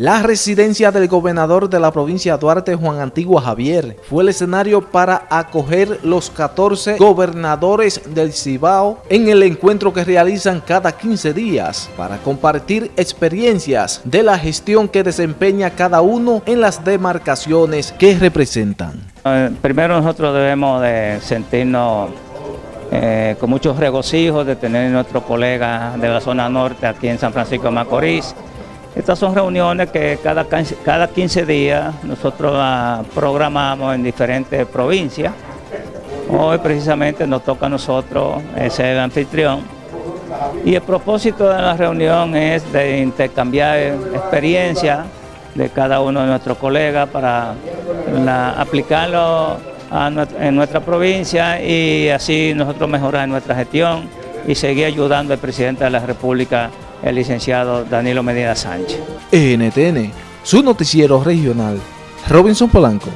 La residencia del gobernador de la provincia de Duarte, Juan Antigua Javier, fue el escenario para acoger los 14 gobernadores del Cibao en el encuentro que realizan cada 15 días para compartir experiencias de la gestión que desempeña cada uno en las demarcaciones que representan. Eh, primero nosotros debemos de sentirnos eh, con muchos regocijos de tener nuestro colega de la zona norte aquí en San Francisco de Macorís, estas son reuniones que cada, cada 15 días nosotros programamos en diferentes provincias. Hoy precisamente nos toca a nosotros ser anfitrión. Y el propósito de la reunión es de intercambiar experiencias de cada uno de nuestros colegas para aplicarlo en nuestra provincia y así nosotros mejorar nuestra gestión y seguir ayudando al presidente de la República el licenciado Danilo Medina Sánchez. NTN, su noticiero regional, Robinson Polanco.